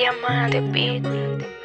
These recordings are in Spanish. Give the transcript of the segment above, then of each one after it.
Diamante Beat.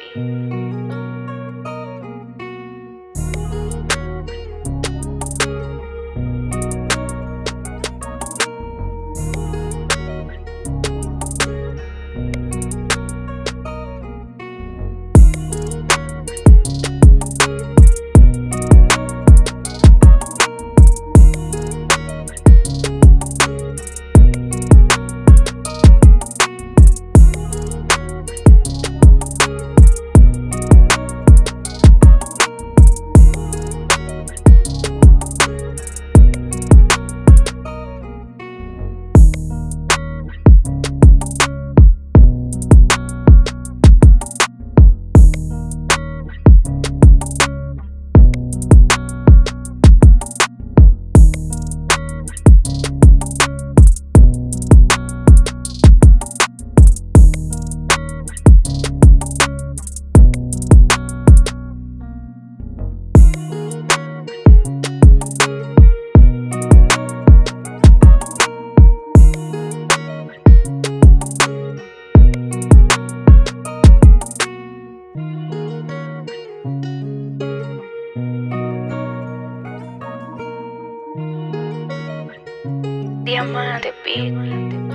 Diamante Beat.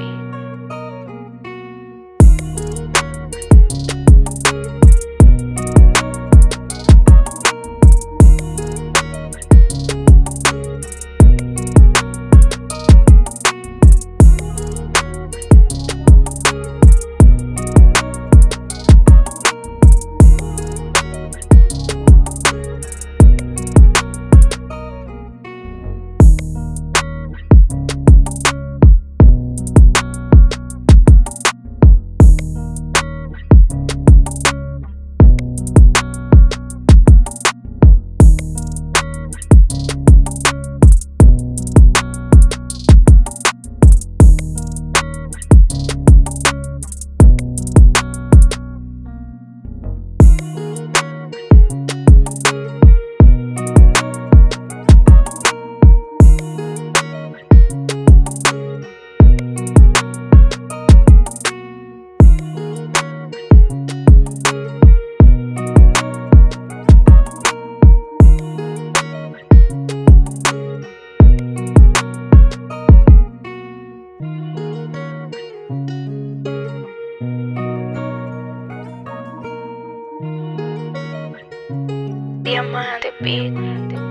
diamante, bitch.